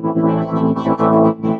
新書